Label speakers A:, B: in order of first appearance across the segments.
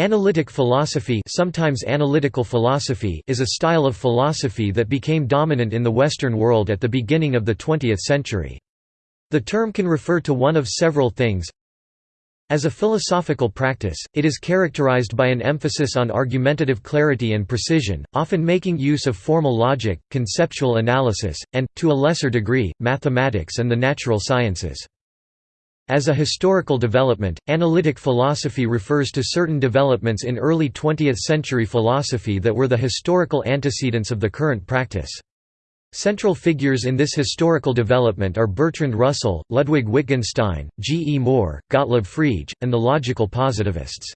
A: Analytic philosophy sometimes analytical philosophy is a style of philosophy that became dominant in the Western world at the beginning of the 20th century. The term can refer to one of several things. As a philosophical practice, it is characterized by an emphasis on argumentative clarity and precision, often making use of formal logic, conceptual analysis, and, to a lesser degree, mathematics and the natural sciences. As a historical development, analytic philosophy refers to certain developments in early 20th-century philosophy that were the historical antecedents of the current practice. Central figures in this historical development are Bertrand Russell, Ludwig Wittgenstein, G. E. Moore, Gottlob Frege, and the logical positivists.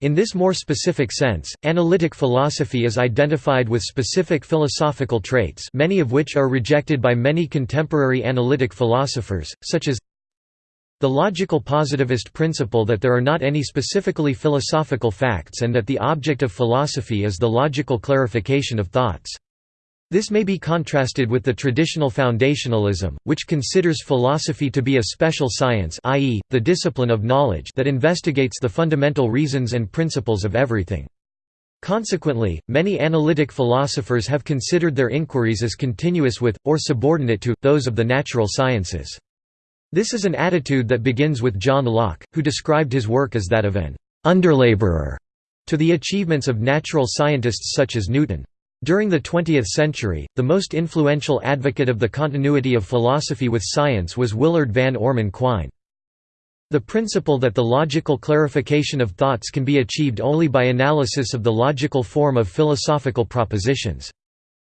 A: In this more specific sense, analytic philosophy is identified with specific philosophical traits many of which are rejected by many contemporary analytic philosophers, such as the logical positivist principle that there are not any specifically philosophical facts and that the object of philosophy is the logical clarification of thoughts. This may be contrasted with the traditional foundationalism, which considers philosophy to be a special science i.e., the discipline of knowledge that investigates the fundamental reasons and principles of everything. Consequently, many analytic philosophers have considered their inquiries as continuous with, or subordinate to, those of the natural sciences. This is an attitude that begins with John Locke, who described his work as that of an underlaborer to the achievements of natural scientists such as Newton. During the 20th century, the most influential advocate of the continuity of philosophy with science was Willard Van Orman Quine. The principle that the logical clarification of thoughts can be achieved only by analysis of the logical form of philosophical propositions.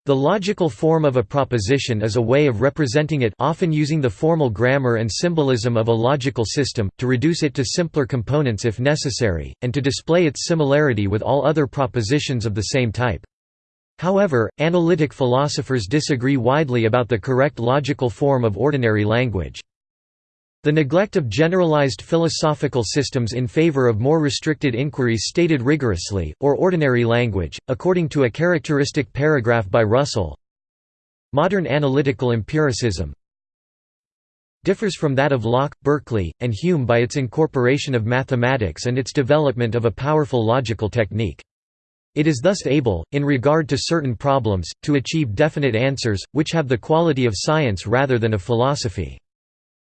A: The logical form of a proposition is a way of representing it often using the formal grammar and symbolism of a logical system, to reduce it to simpler components if necessary, and to display its similarity with all other propositions of the same type. However, analytic philosophers disagree widely about the correct logical form of ordinary language. The neglect of generalized philosophical systems in favor of more restricted inquiries stated rigorously, or ordinary language, according to a characteristic paragraph by Russell. Modern analytical empiricism differs from that of Locke, Berkeley, and Hume by its incorporation of mathematics and its development of a powerful logical technique. It is thus able, in regard to certain problems, to achieve definite answers, which have the quality of science rather than of philosophy.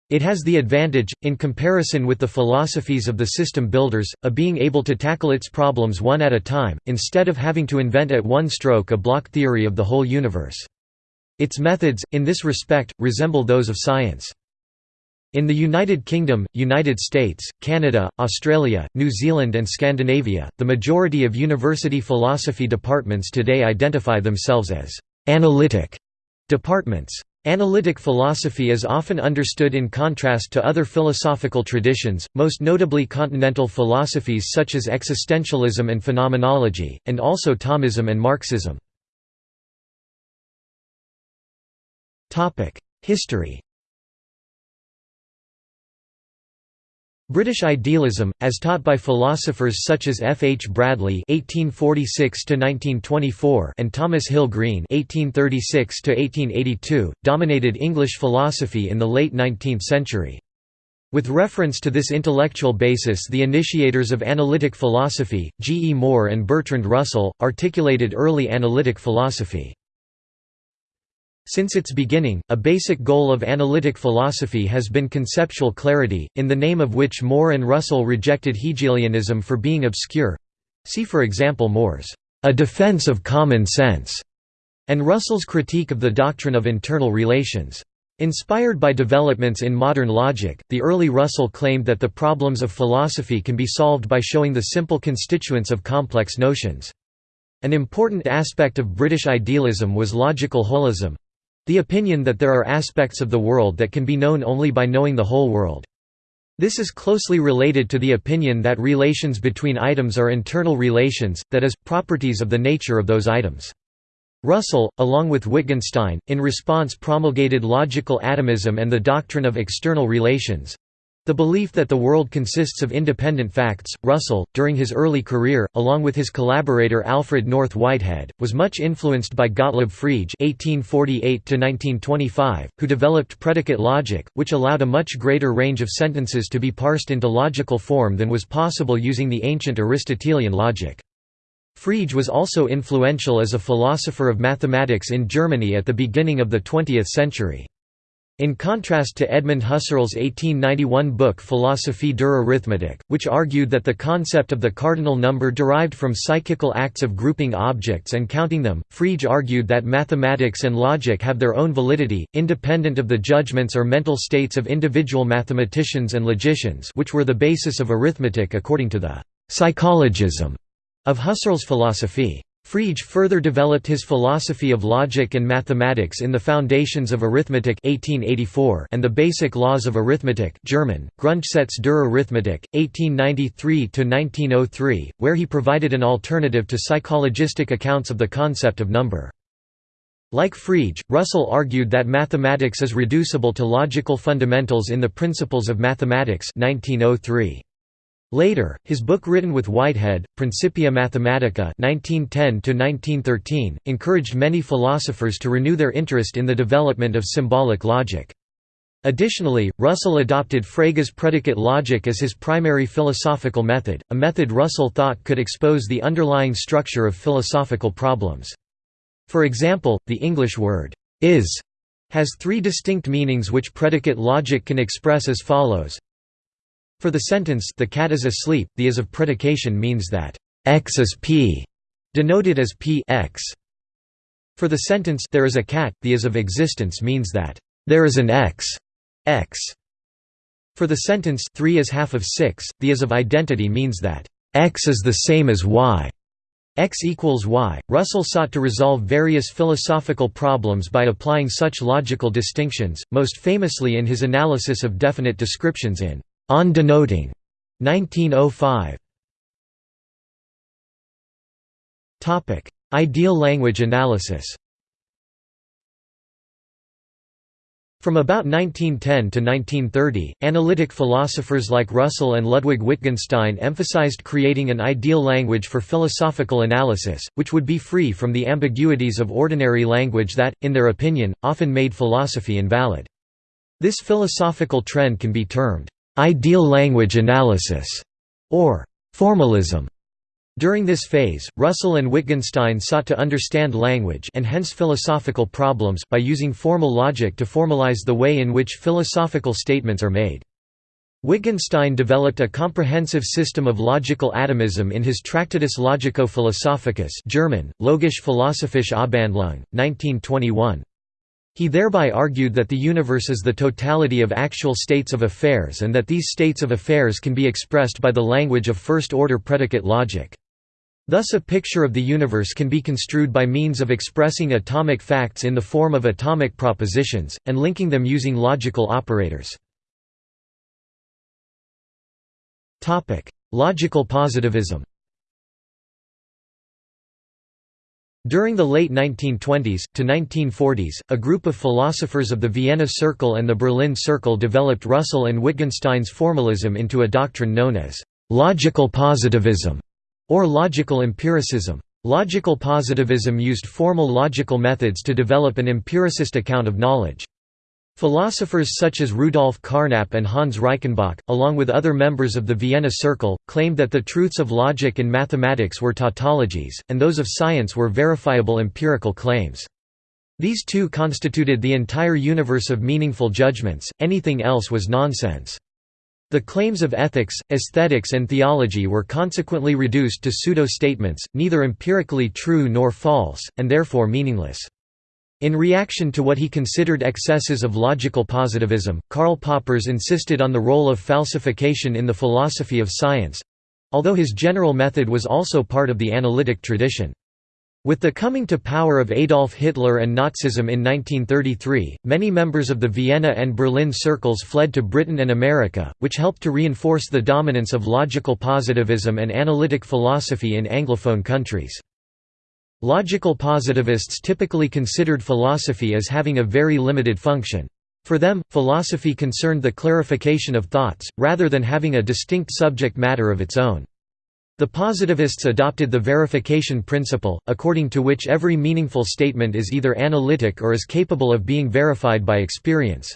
A: It has the advantage, in comparison with the philosophies of the system builders, of being able to tackle its problems one at a time, instead of having to invent at one stroke a block theory of the whole universe. Its methods, in this respect, resemble those of science. In the United Kingdom, United States, Canada, Australia, New Zealand and Scandinavia, the majority of university philosophy departments today identify themselves as «analytic» departments. Analytic philosophy is often understood in contrast to other philosophical traditions, most notably continental philosophies such as existentialism and phenomenology, and also Thomism and Marxism. History British idealism, as taught by philosophers such as F. H. Bradley (1846–1924) and Thomas Hill Green (1836–1882), dominated English philosophy in the late 19th century. With reference to this intellectual basis the initiators of analytic philosophy, G. E. Moore and Bertrand Russell, articulated early analytic philosophy. Since its beginning, a basic goal of analytic philosophy has been conceptual clarity, in the name of which Moore and Russell rejected Hegelianism for being obscure. See for example Moore's A Defense of Common Sense, and Russell's critique of the doctrine of internal relations. Inspired by developments in modern logic, the early Russell claimed that the problems of philosophy can be solved by showing the simple constituents of complex notions. An important aspect of British idealism was logical holism, the opinion that there are aspects of the world that can be known only by knowing the whole world. This is closely related to the opinion that relations between items are internal relations, that is, properties of the nature of those items. Russell, along with Wittgenstein, in response promulgated logical atomism and the doctrine of external relations. The belief that the world consists of independent facts, Russell, during his early career, along with his collaborator Alfred North Whitehead, was much influenced by Gottlob Frege (1848–1925), who developed predicate logic, which allowed a much greater range of sentences to be parsed into logical form than was possible using the ancient Aristotelian logic. Frege was also influential as a philosopher of mathematics in Germany at the beginning of the 20th century. In contrast to Edmund Husserl's 1891 book Philosophie der Arithmetik, which argued that the concept of the cardinal number derived from psychical acts of grouping objects and counting them, Frege argued that mathematics and logic have their own validity, independent of the judgments or mental states of individual mathematicians and logicians which were the basis of arithmetic according to the «psychologism» of Husserl's philosophy. Frege further developed his philosophy of logic and mathematics in the Foundations of Arithmetic 1884 and the Basic Laws of Arithmetic German, Grundgesetze der Arithmetik, 1893–1903, where he provided an alternative to psychologistic accounts of the concept of number. Like Frege, Russell argued that mathematics is reducible to logical fundamentals in the Principles of Mathematics 1903. Later, his book written with Whitehead, Principia Mathematica 1910 encouraged many philosophers to renew their interest in the development of symbolic logic. Additionally, Russell adopted Frege's predicate logic as his primary philosophical method, a method Russell thought could expose the underlying structure of philosophical problems. For example, the English word, is, has three distinct meanings which predicate logic can express as follows for the sentence the cat is asleep, the is of predication means that x is p, denoted as p x. For the sentence there is a cat, the is of existence means that there is an x x. For the sentence 3 is half of 6, the is of identity means that x is the same as y. X equals Y. Russell sought to resolve various philosophical problems by applying such logical distinctions, most famously in his analysis of definite descriptions in on denoting. 1905 Topic. Ideal language analysis. From about 1910 to 1930, analytic philosophers like Russell and Ludwig Wittgenstein emphasized creating an ideal language for philosophical analysis, which would be free from the ambiguities of ordinary language that, in their opinion, often made philosophy invalid. This philosophical trend can be termed ideal language analysis, or formalism. During this phase, Russell and Wittgenstein sought to understand language and hence philosophical problems by using formal logic to formalize the way in which philosophical statements are made. Wittgenstein developed a comprehensive system of logical atomism in his Tractatus Logico-Philosophicus German, Logische Philosophische Abhandlung, 1921. He thereby argued that the universe is the totality of actual states of affairs and that these states of affairs can be expressed by the language of first-order predicate logic. Thus a picture of the universe can be construed by means of expressing atomic facts in the form of atomic propositions, and linking them using logical operators. Logical positivism During the late 1920s, to 1940s, a group of philosophers of the Vienna Circle and the Berlin Circle developed Russell and Wittgenstein's formalism into a doctrine known as «logical positivism» or logical empiricism. Logical positivism used formal logical methods to develop an empiricist account of knowledge. Philosophers such as Rudolf Carnap and Hans Reichenbach, along with other members of the Vienna Circle, claimed that the truths of logic and mathematics were tautologies, and those of science were verifiable empirical claims. These two constituted the entire universe of meaningful judgments, anything else was nonsense. The claims of ethics, aesthetics and theology were consequently reduced to pseudo-statements, neither empirically true nor false, and therefore meaningless. In reaction to what he considered excesses of logical positivism, Karl Poppers insisted on the role of falsification in the philosophy of science—although his general method was also part of the analytic tradition. With the coming to power of Adolf Hitler and Nazism in 1933, many members of the Vienna and Berlin circles fled to Britain and America, which helped to reinforce the dominance of logical positivism and analytic philosophy in Anglophone countries. Logical positivists typically considered philosophy as having a very limited function. For them, philosophy concerned the clarification of thoughts, rather than having a distinct subject matter of its own. The positivists adopted the verification principle, according to which every meaningful statement is either analytic or is capable of being verified by experience.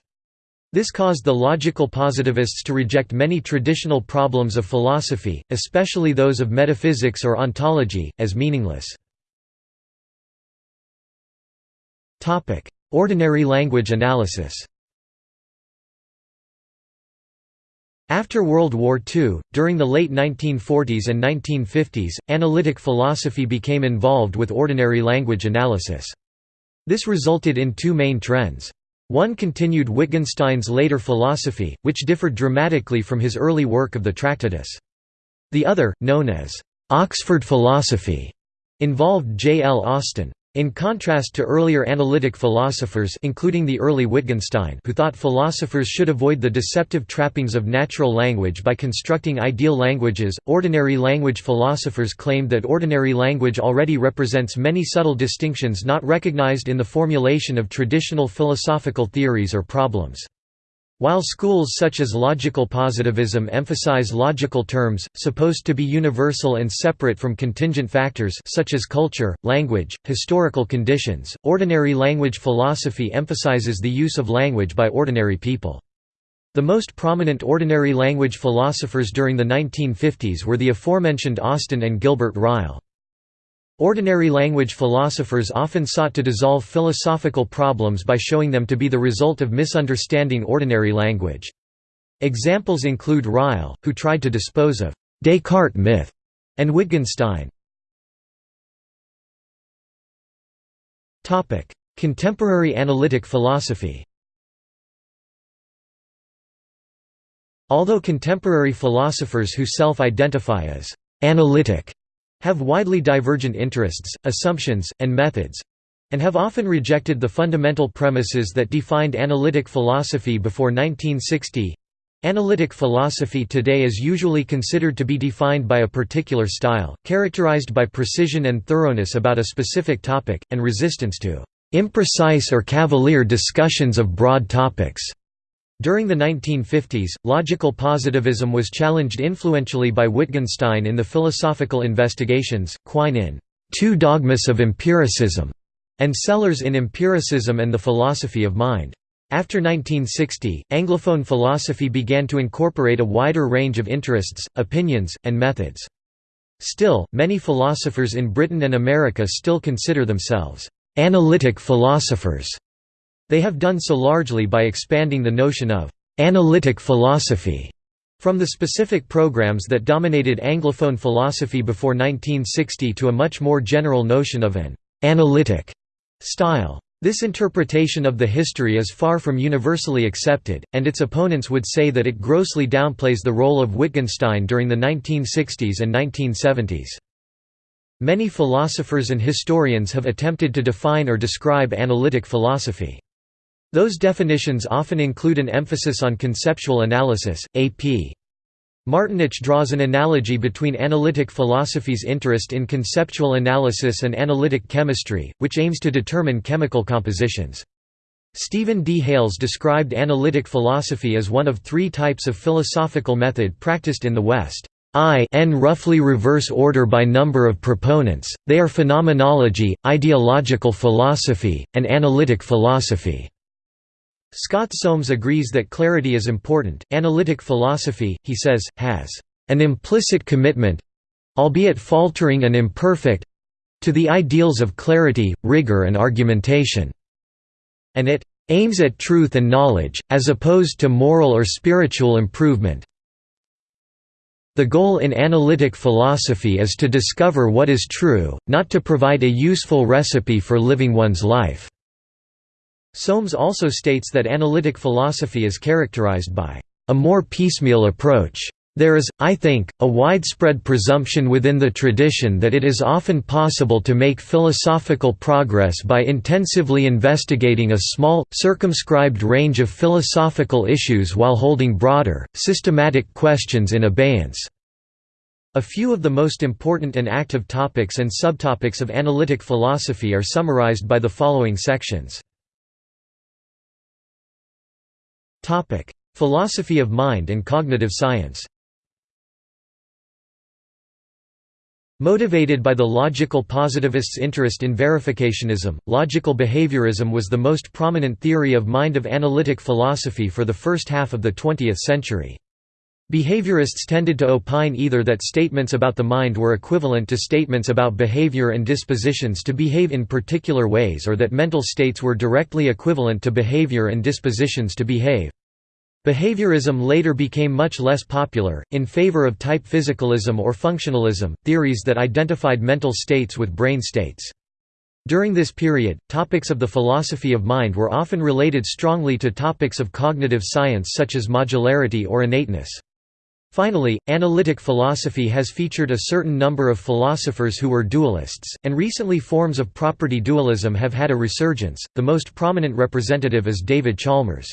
A: This caused the logical positivists to reject many traditional problems of philosophy, especially those of metaphysics or ontology, as meaningless. Ordinary language analysis After World War II, during the late 1940s and 1950s, analytic philosophy became involved with ordinary language analysis. This resulted in two main trends. One continued Wittgenstein's later philosophy, which differed dramatically from his early work of the Tractatus. The other, known as Oxford philosophy, involved J. L. Austin. In contrast to earlier analytic philosophers including the early Wittgenstein who thought philosophers should avoid the deceptive trappings of natural language by constructing ideal languages, ordinary language philosophers claimed that ordinary language already represents many subtle distinctions not recognized in the formulation of traditional philosophical theories or problems. While schools such as logical positivism emphasize logical terms, supposed to be universal and separate from contingent factors such as culture, language, historical conditions, ordinary language philosophy emphasizes the use of language by ordinary people. The most prominent ordinary language philosophers during the 1950s were the aforementioned Austin and Gilbert Ryle. Ordinary language philosophers often sought to dissolve philosophical problems by showing them to be the result of misunderstanding ordinary language. Examples include Ryle, who tried to dispose of Descartes myth, and Wittgenstein. Contemporary analytic philosophy Although contemporary philosophers who self-identify as «analytic» have widely divergent interests, assumptions, and methods and have often rejected the fundamental premises that defined analytic philosophy before 1960. Analytic philosophy today is usually considered to be defined by a particular style, characterized by precision and thoroughness about a specific topic, and resistance to imprecise or cavalier discussions of broad topics. During the 1950s, logical positivism was challenged influentially by Wittgenstein in the Philosophical Investigations, Quine in Two Dogmas of Empiricism, and Sellars in Empiricism and the Philosophy of Mind. After 1960, Anglophone philosophy began to incorporate a wider range of interests, opinions, and methods. Still, many philosophers in Britain and America still consider themselves analytic philosophers they have done so largely by expanding the notion of «analytic philosophy» from the specific programs that dominated Anglophone philosophy before 1960 to a much more general notion of an «analytic» style. This interpretation of the history is far from universally accepted, and its opponents would say that it grossly downplays the role of Wittgenstein during the 1960s and 1970s. Many philosophers and historians have attempted to define or describe analytic philosophy. Those definitions often include an emphasis on conceptual analysis. A.P. Martinich draws an analogy between analytic philosophy's interest in conceptual analysis and analytic chemistry, which aims to determine chemical compositions. Stephen D. Hales described analytic philosophy as one of three types of philosophical method practiced in the West. I n roughly reverse order by number of proponents, they are phenomenology, ideological philosophy, and analytic philosophy. Scott Soames agrees that clarity is important. Analytic philosophy, he says, has an implicit commitment albeit faltering and imperfect to the ideals of clarity, rigor, and argumentation. And it aims at truth and knowledge, as opposed to moral or spiritual improvement. The goal in analytic philosophy is to discover what is true, not to provide a useful recipe for living one's life. Soames also states that analytic philosophy is characterized by a more piecemeal approach. There is, I think, a widespread presumption within the tradition that it is often possible to make philosophical progress by intensively investigating a small, circumscribed range of philosophical issues while holding broader, systematic questions in abeyance. A few of the most important and active topics and subtopics of analytic philosophy are summarized by the following sections. Philosophy of mind and cognitive science Motivated by the logical positivists' interest in verificationism, logical behaviorism was the most prominent theory of mind of analytic philosophy for the first half of the 20th century. Behaviorists tended to opine either that statements about the mind were equivalent to statements about behavior and dispositions to behave in particular ways or that mental states were directly equivalent to behavior and dispositions to behave. Behaviorism later became much less popular, in favor of type physicalism or functionalism, theories that identified mental states with brain states. During this period, topics of the philosophy of mind were often related strongly to topics of cognitive science such as modularity or innateness. Finally, analytic philosophy has featured a certain number of philosophers who were dualists, and recently forms of property dualism have had a resurgence, the most prominent representative is David Chalmers.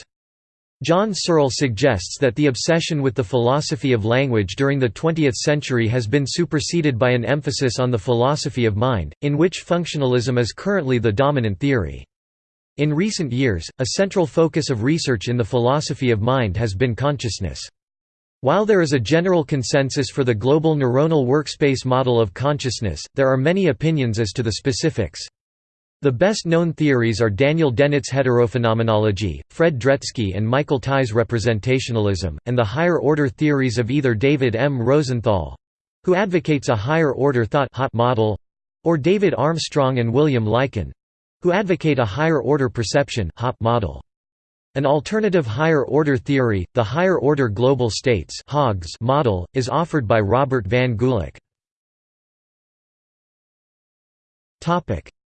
A: John Searle suggests that the obsession with the philosophy of language during the 20th century has been superseded by an emphasis on the philosophy of mind, in which functionalism is currently the dominant theory. In recent years, a central focus of research in the philosophy of mind has been consciousness. While there is a general consensus for the global neuronal workspace model of consciousness, there are many opinions as to the specifics. The best-known theories are Daniel Dennett's heterophenomenology, Fred Dretske and Michael Tye's representationalism, and the higher-order theories of either David M. Rosenthal—who advocates a higher-order thought model—or David Armstrong and William Lycan—who advocate a higher-order perception model. An alternative higher-order theory, the higher-order global states model, is offered by Robert Van Gulick.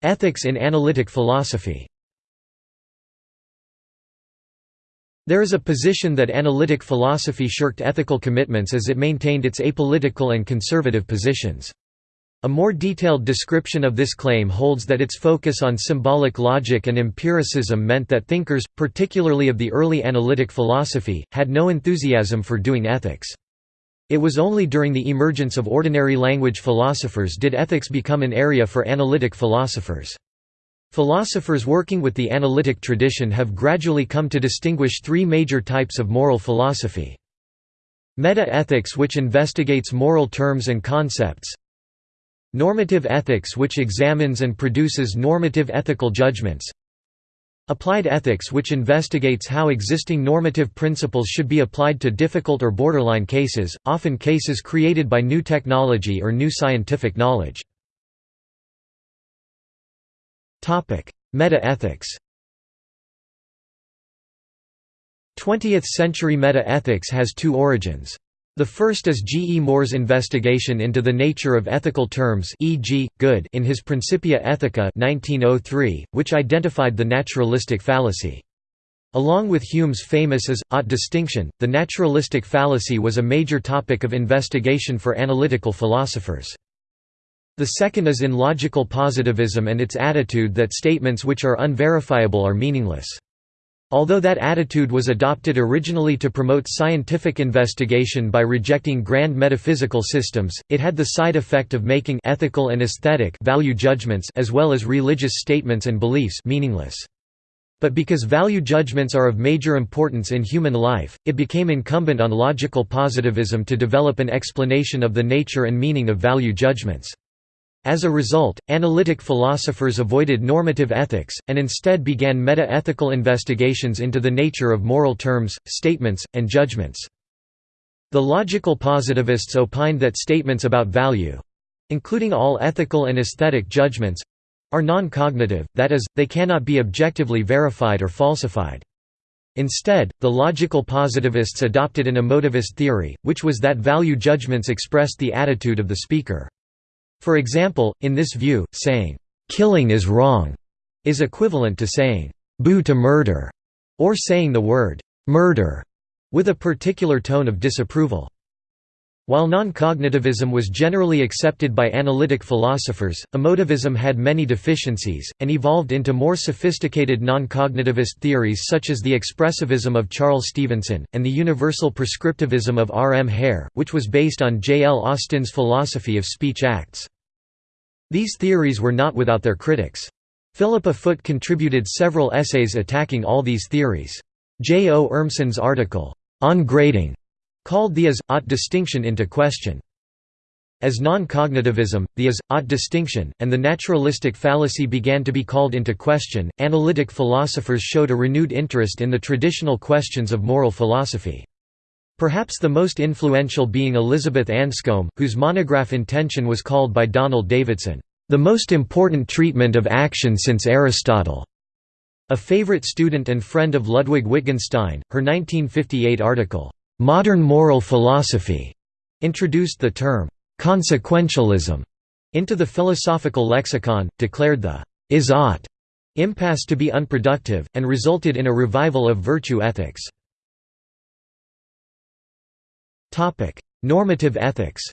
A: Ethics in analytic philosophy There is a position that analytic philosophy shirked ethical commitments as it maintained its apolitical and conservative positions. A more detailed description of this claim holds that its focus on symbolic logic and empiricism meant that thinkers, particularly of the early analytic philosophy, had no enthusiasm for doing ethics. It was only during the emergence of ordinary language philosophers did ethics become an area for analytic philosophers. Philosophers working with the analytic tradition have gradually come to distinguish three major types of moral philosophy. Meta-ethics which investigates moral terms and concepts Normative ethics which examines and produces normative ethical judgments Applied ethics which investigates how existing normative principles should be applied to difficult or borderline cases, often cases created by new technology or new scientific knowledge. Meta-ethics 20th-century meta-ethics has two origins. The first is G. E. Moore's investigation into the nature of ethical terms e.g., good in his Principia Ethica 1903, which identified the naturalistic fallacy. Along with Hume's famous is, ought distinction, the naturalistic fallacy was a major topic of investigation for analytical philosophers. The second is in logical positivism and its attitude that statements which are unverifiable are meaningless. Although that attitude was adopted originally to promote scientific investigation by rejecting grand metaphysical systems, it had the side effect of making ethical and aesthetic value judgments as well as religious statements and beliefs meaningless. But because value judgments are of major importance in human life, it became incumbent on logical positivism to develop an explanation of the nature and meaning of value judgments. As a result, analytic philosophers avoided normative ethics, and instead began meta-ethical investigations into the nature of moral terms, statements, and judgments. The logical positivists opined that statements about value—including all ethical and aesthetic judgments—are non-cognitive, that is, they cannot be objectively verified or falsified. Instead, the logical positivists adopted an emotivist theory, which was that value judgments expressed the attitude of the speaker. For example, in this view, saying, "'killing is wrong' is equivalent to saying, "'boo to murder' or saying the word, "'murder' with a particular tone of disapproval. While non-cognitivism was generally accepted by analytic philosophers, emotivism had many deficiencies, and evolved into more sophisticated non-cognitivist theories such as the expressivism of Charles Stevenson, and the universal prescriptivism of R. M. Hare, which was based on J. L. Austin's philosophy of speech acts. These theories were not without their critics. Philippa Foot contributed several essays attacking all these theories. J. O. Urmson's article, On Grading, called the is-ought distinction into question. As non-cognitivism, the is-ought distinction, and the naturalistic fallacy began to be called into question, analytic philosophers showed a renewed interest in the traditional questions of moral philosophy. Perhaps the most influential being Elizabeth Anscombe, whose monograph Intention was called by Donald Davidson, "...the most important treatment of action since Aristotle." A favorite student and friend of Ludwig Wittgenstein, her 1958 article, "'Modern Moral Philosophy' introduced the term, consequentialism into the philosophical lexicon, declared the is-ought impasse to be unproductive, and resulted in a revival of virtue ethics. Normative ethics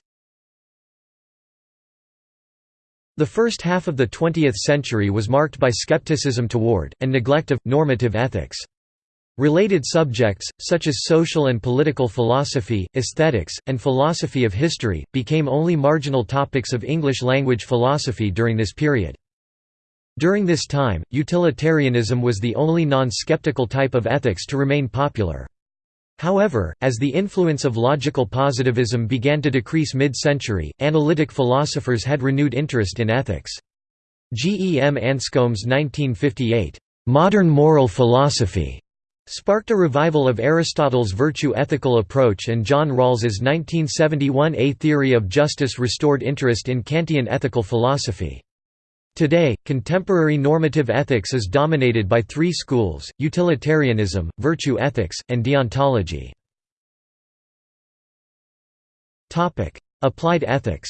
A: The first half of the 20th century was marked by skepticism toward, and neglect of, normative ethics. Related subjects, such as social and political philosophy, aesthetics, and philosophy of history, became only marginal topics of English-language philosophy during this period. During this time, utilitarianism was the only non-skeptical type of ethics to remain popular. However, as the influence of logical positivism began to decrease mid-century, analytic philosophers had renewed interest in ethics. G. E. M. Anscombe's 1958, "'Modern Moral Philosophy' sparked a revival of Aristotle's virtue-ethical approach and John Rawls's 1971 A Theory of Justice restored interest in Kantian ethical philosophy. Today, contemporary normative ethics is dominated by three schools, utilitarianism, virtue ethics, and deontology. Applied ethics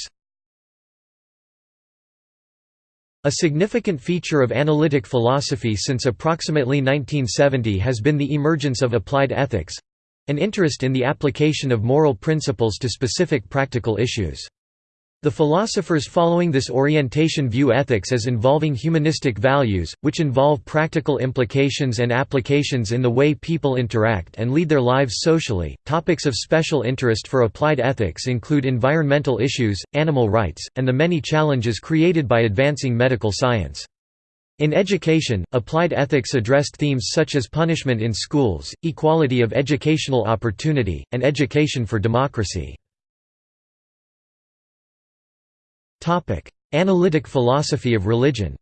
A: A significant feature of analytic philosophy since approximately 1970 has been the emergence of applied ethics—an interest in the application of moral principles to specific practical issues. The philosophers following this orientation view ethics as involving humanistic values, which involve practical implications and applications in the way people interact and lead their lives socially. Topics of special interest for applied ethics include environmental issues, animal rights, and the many challenges created by advancing medical science. In education, applied ethics addressed themes such as punishment in schools, equality of educational opportunity, and education for democracy. Analytic philosophy of religion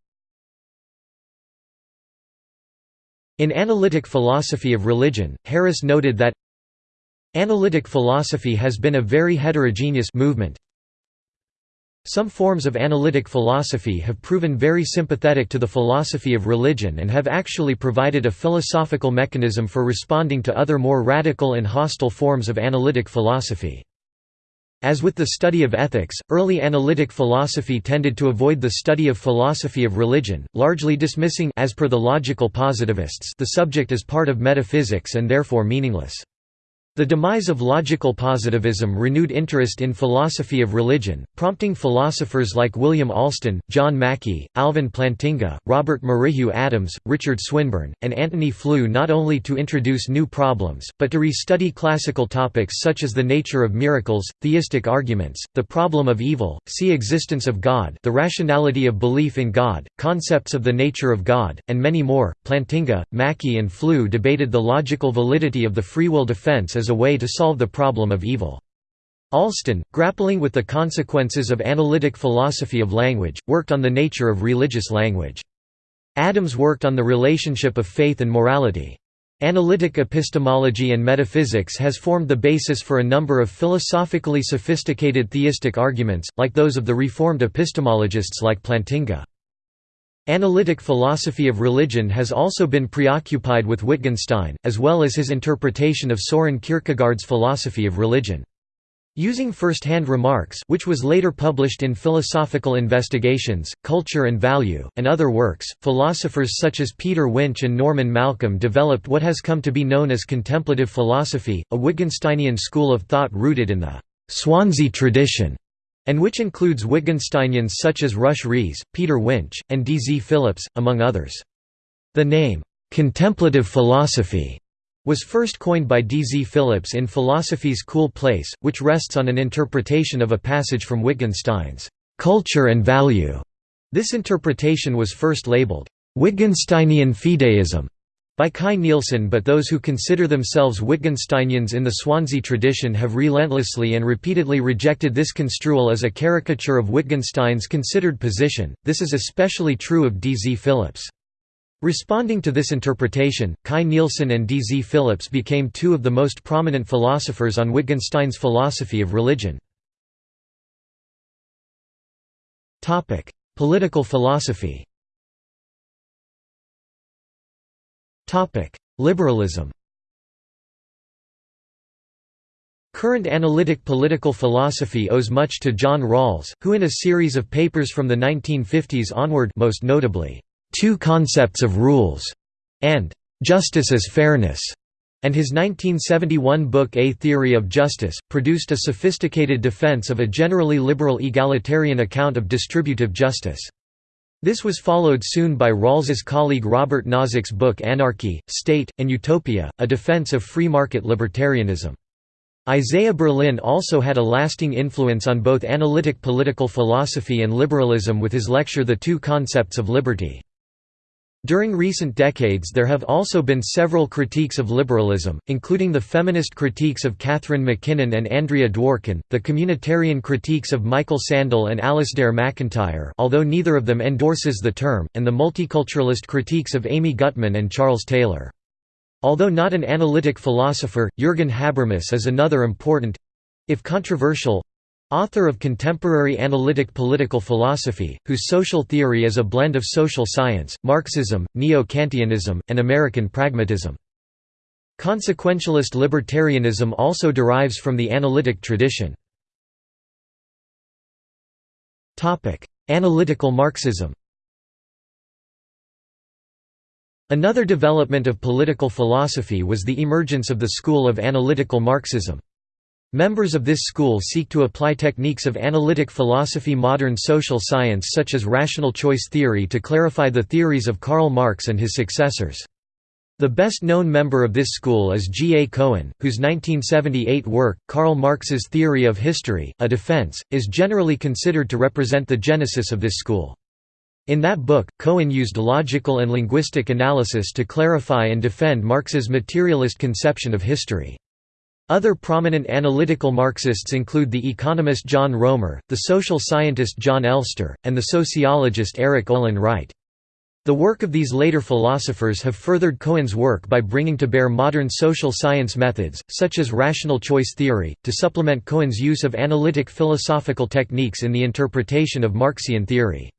A: In Analytic Philosophy of Religion, Harris noted that Analytic philosophy has been a very heterogeneous movement. Some forms of analytic philosophy have proven very sympathetic to the philosophy of religion and have actually provided a philosophical mechanism for responding to other more radical and hostile forms of analytic philosophy. As with the study of ethics, early analytic philosophy tended to avoid the study of philosophy of religion, largely dismissing as per the logical positivists the subject as part of metaphysics and therefore meaningless. The demise of logical positivism renewed interest in philosophy of religion, prompting philosophers like William Alston, John Mackie, Alvin Plantinga, Robert Merrihew Adams, Richard Swinburne, and Antony Flew not only to introduce new problems, but to re-study classical topics such as the nature of miracles, theistic arguments, the problem of evil, see existence of God the rationality of belief in God, concepts of the nature of God, and many more. Plantinga, Mackie and Flew debated the logical validity of the free will defense as a way to solve the problem of evil. Alston, grappling with the consequences of analytic philosophy of language, worked on the nature of religious language. Adams worked on the relationship of faith and morality. Analytic epistemology and metaphysics has formed the basis for a number of philosophically sophisticated theistic arguments, like those of the Reformed epistemologists like Plantinga. Analytic philosophy of religion has also been preoccupied with Wittgenstein, as well as his interpretation of Soren Kierkegaard's philosophy of religion. Using first-hand remarks which was later published in Philosophical Investigations, Culture and Value, and other works, philosophers such as Peter Winch and Norman Malcolm developed what has come to be known as contemplative philosophy, a Wittgensteinian school of thought rooted in the «Swansea tradition» and which includes Wittgensteinians such as Rush Rhees, Peter Winch, and D. Z. Phillips, among others. The name, "'contemplative philosophy' was first coined by D. Z. Phillips in Philosophy's Cool Place, which rests on an interpretation of a passage from Wittgenstein's "'Culture and Value'". This interpretation was first labeled, "'Wittgensteinian fideism' by Kai Nielsen but those who consider themselves Wittgensteinians in the Swansea tradition have relentlessly and repeatedly rejected this construal as a caricature of Wittgenstein's considered position, this is especially true of D. Z. Phillips. Responding to this interpretation, Kai Nielsen and D. Z. Phillips became two of the most prominent philosophers on Wittgenstein's philosophy of religion. Political philosophy Liberalism Current analytic political philosophy owes much to John Rawls, who in a series of papers from the 1950s onward most notably, Two Concepts of Rules", and Justice as Fairness, and his 1971 book A Theory of Justice, produced a sophisticated defense of a generally liberal egalitarian account of distributive justice. This was followed soon by Rawls's colleague Robert Nozick's book Anarchy, State, and Utopia, a defense of free market libertarianism. Isaiah Berlin also had a lasting influence on both analytic political philosophy and liberalism with his lecture The Two Concepts of Liberty. During recent decades there have also been several critiques of liberalism, including the feminist critiques of Catharine MacKinnon and Andrea Dworkin, the communitarian critiques of Michael Sandel and Alasdair MacIntyre although neither of them endorses the term, and the multiculturalist critiques of Amy Gutmann and Charles Taylor. Although not an analytic philosopher, Jürgen Habermas is another important—if controversial, Author of contemporary analytic political philosophy, whose social theory is a blend of social science, Marxism, Neo-Kantianism, and American pragmatism. Consequentialist libertarianism also derives from the analytic tradition. Analytical Marxism Another development of political philosophy was the emergence of the school of analytical Marxism. Members of this school seek to apply techniques of analytic philosophy modern social science such as rational choice theory to clarify the theories of Karl Marx and his successors. The best known member of this school is G. A. Cohen, whose 1978 work, Karl Marx's Theory of History, A Defense, is generally considered to represent the genesis of this school. In that book, Cohen used logical and linguistic analysis to clarify and defend Marx's materialist conception of history. Other prominent analytical Marxists include the economist John Roemer, the social scientist Jon Elster, and the sociologist Erik Olin Wright. The work of these later philosophers have furthered Cohen's work by bringing to bear modern social science methods, such as rational choice theory, to supplement Cohen's use of analytic philosophical techniques in the interpretation of Marxian theory.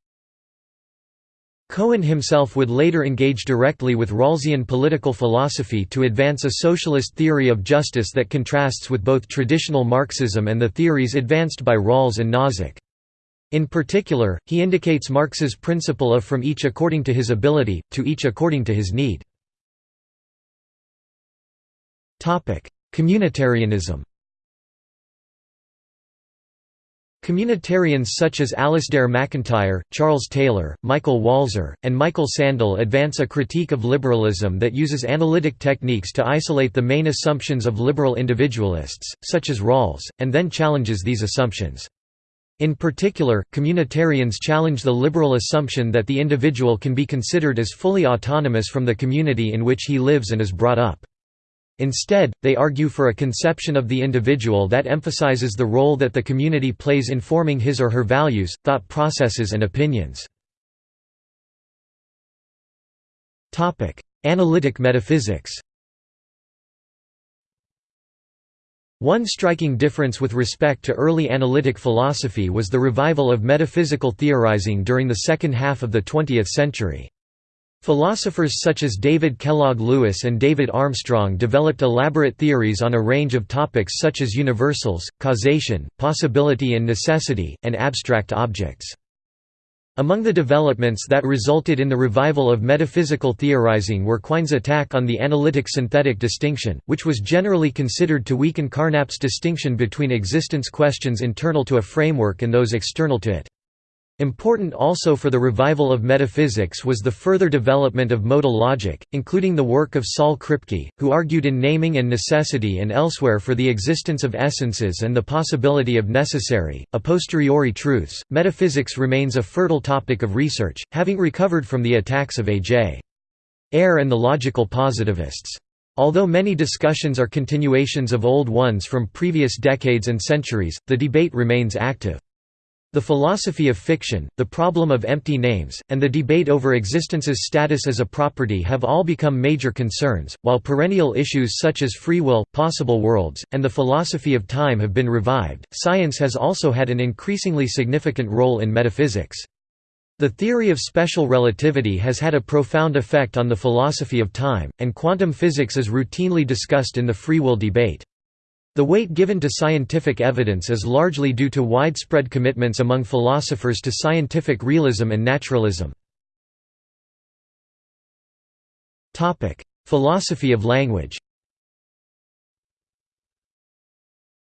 A: Cohen himself would later engage directly with Rawlsian political philosophy to advance a socialist theory of justice that contrasts with both traditional Marxism and the theories advanced by Rawls and Nozick. In particular, he indicates Marx's principle of from each according to his ability, to each according to his need. Communitarianism Communitarians such as Alasdair MacIntyre, Charles Taylor, Michael Walzer, and Michael Sandel advance a critique of liberalism that uses analytic techniques to isolate the main assumptions of liberal individualists, such as Rawls, and then challenges these assumptions. In particular, communitarians challenge the liberal assumption that the individual can be considered as fully autonomous from the community in which he lives and is brought up. Instead, they argue for a conception of the individual that emphasizes the role that the community plays in forming his or her values, thought processes and opinions. Analytic metaphysics One striking difference with respect to early analytic philosophy was the revival of metaphysical theorizing during the second half of the 20th century. Philosophers such as David Kellogg Lewis and David Armstrong developed elaborate theories on a range of topics such as universals, causation, possibility and necessity, and abstract objects. Among the developments that resulted in the revival of metaphysical theorizing were Quine's attack on the analytic-synthetic distinction, which was generally considered to weaken Carnap's distinction between existence questions internal to a framework and those external to it. Important also for the revival of metaphysics was the further development of modal logic, including the work of Saul Kripke, who argued in Naming and Necessity and elsewhere for the existence of essences and the possibility of necessary, a posteriori truths. Metaphysics remains a fertile topic of research, having recovered from the attacks of A.J. Ayer and the logical positivists. Although many discussions are continuations of old ones from previous decades and centuries, the debate remains active. The philosophy of fiction, the problem of empty names, and the debate over existence's status as a property have all become major concerns, while perennial issues such as free will, possible worlds, and the philosophy of time have been revived. Science has also had an increasingly significant role in metaphysics. The theory of special relativity has had a profound effect on the philosophy of time, and quantum physics is routinely discussed in the free will debate. The weight given to scientific evidence is largely due to widespread commitments among philosophers to scientific realism and naturalism. Philosophy of language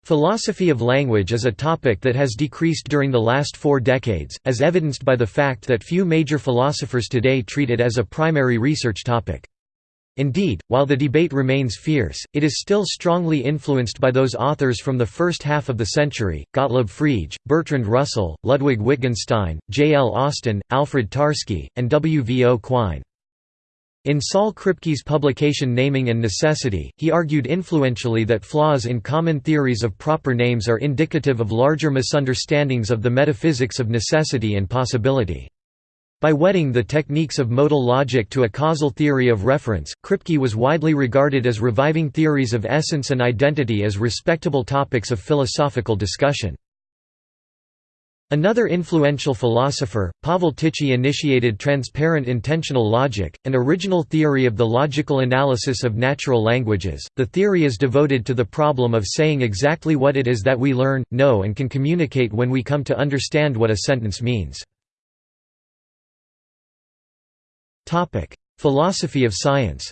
A: Philosophy of language is a topic that has decreased during the last four decades, as evidenced by the fact that few major philosophers today treat it as a primary research topic. Indeed, while the debate remains fierce, it is still strongly influenced by those authors from the first half of the century, Gottlob Frege, Bertrand Russell, Ludwig Wittgenstein, J. L. Austin, Alfred Tarski, and W. V. O. Quine. In Saul Kripke's publication Naming and Necessity, he argued influentially that flaws in common theories of proper names are indicative of larger misunderstandings of the metaphysics of necessity and possibility. By wedding the techniques of modal logic to a causal theory of reference, Kripke was widely regarded as reviving theories of essence and identity as respectable topics of philosophical discussion. Another influential philosopher, Pavel Tichy initiated transparent intensional logic, an original theory of the logical analysis of natural languages. The theory is devoted to the problem of saying exactly what it is that we learn, know and can communicate when we come to understand what a sentence means. Topic: Philosophy of science.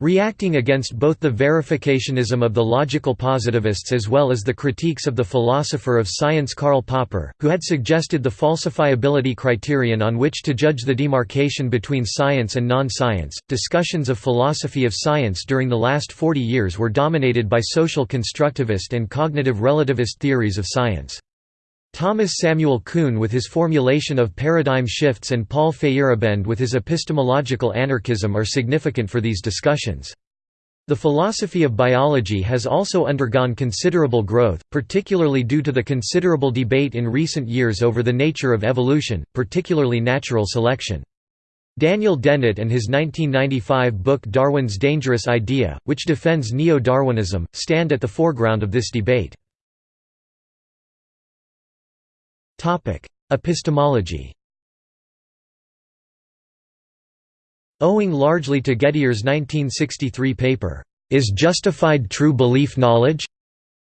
A: Reacting against both the verificationism of the logical positivists as well as the critiques of the philosopher of science Karl Popper, who had suggested the falsifiability criterion on which to judge the demarcation between science and non-science, discussions of philosophy of science during the last 40 years were dominated by social constructivist and cognitive relativist theories of science. Thomas Samuel Kuhn with his formulation of paradigm shifts and Paul Feyerabend with his epistemological anarchism are significant for these discussions. The philosophy of biology has also undergone considerable growth, particularly due to the considerable debate in recent years over the nature of evolution, particularly natural selection. Daniel Dennett and his 1995 book Darwin's Dangerous Idea, which defends neo-Darwinism, stand at the foreground of this debate. Topic: Epistemology. Owing largely to Gettier's 1963 paper, Is Justified True Belief Knowledge?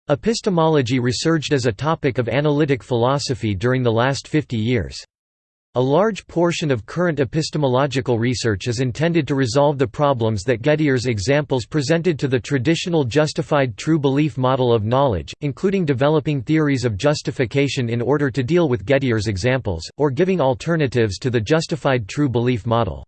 A: Epistemology resurged as a topic of analytic philosophy during the last 50 years. A large portion of current epistemological research is intended to resolve the problems that Gettier's examples presented to the traditional justified true belief model of knowledge, including developing theories of justification in order to deal with Gettier's examples, or giving alternatives to the justified true belief model.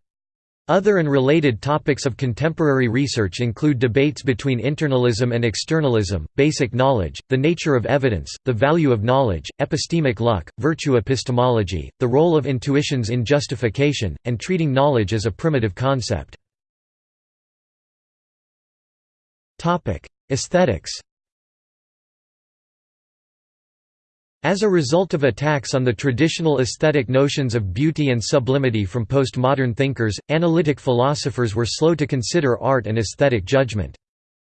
A: Other and related topics of contemporary research include debates between internalism and externalism, basic knowledge, the nature of evidence, the value of knowledge, epistemic luck, virtue epistemology, the role of intuitions in justification, and treating knowledge as a primitive concept. Aesthetics As a result of attacks on the traditional aesthetic notions of beauty and sublimity from postmodern thinkers, analytic philosophers were slow to consider art and aesthetic judgment.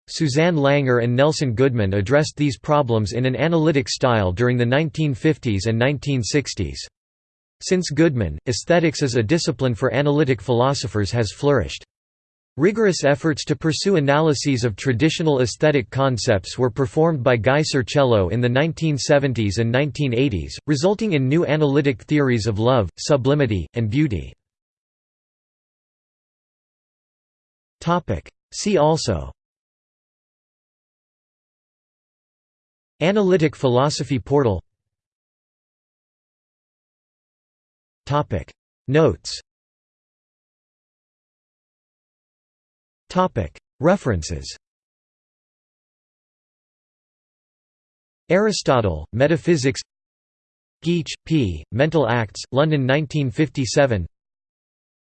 A: Susanne Langer and Nelson Goodman addressed these problems in an analytic style during the 1950s and 1960s. Since Goodman, aesthetics as a discipline for analytic philosophers has flourished. Rigorous efforts to pursue analyses of traditional aesthetic concepts were performed by Guy Sircello in the 1970s and 1980s, resulting in new analytic theories of love, sublimity, and beauty. See also Analytic philosophy portal Notes References Aristotle, Metaphysics Geach, P., Mental Acts, London 1957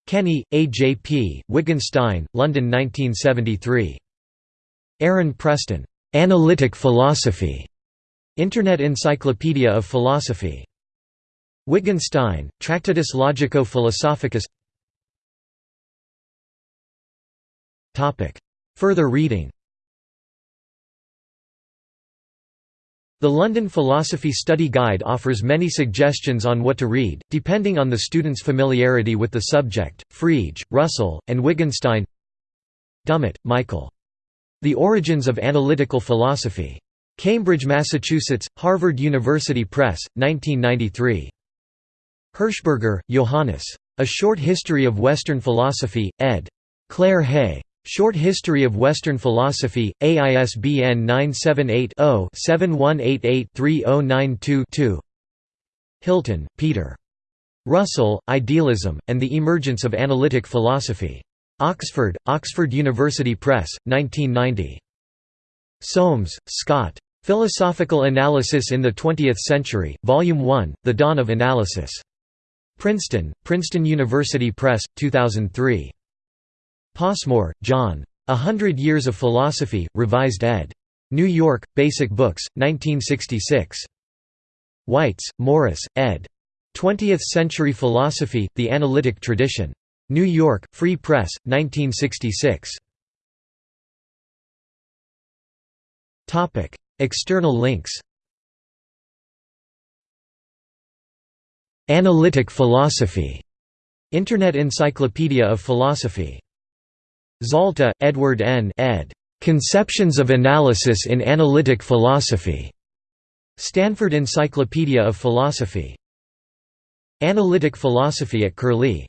A: Kenny, A. J. P., Wittgenstein, London 1973. Aaron Preston. "'Analytic Philosophy' Internet Encyclopedia of Philosophy. Wittgenstein, Tractatus Logico-Philosophicus Further reading The London Philosophy Study Guide offers many suggestions on what to read, depending on the student's familiarity with the subject. Frege, Russell, and Wittgenstein Dummett, Michael. The Origins of Analytical Philosophy. Cambridge, Massachusetts, Harvard University Press, 1993. Hirschberger, Johannes. A Short History of Western Philosophy, ed. Claire Hay. Short History of Western Philosophy, AISBN 978-0-7188-3092-2 Hylton, Peter. Russell, Idealism, and the Emergence of Analytic Philosophy. Oxford, Oxford University Press, 1990. Soames, Scott. Philosophical Analysis in the Twentieth Century, Volume 1, The Dawn of Analysis. Princeton, Princeton University Press, 2003. Passmore, John. A Hundred Years of Philosophy, Revised ed. New York, Basic Books, 1966. Weitz, Morris, ed. 20th Century Philosophy, The Analytic Tradition. New York, Free Press, 1966. External links Analytic philosophy Internet Encyclopedia of Philosophy Zalta, Edward N. ed. Conceptions of Analysis in Analytic Philosophy. Stanford Encyclopedia of Philosophy. Analytic Philosophy at Curlie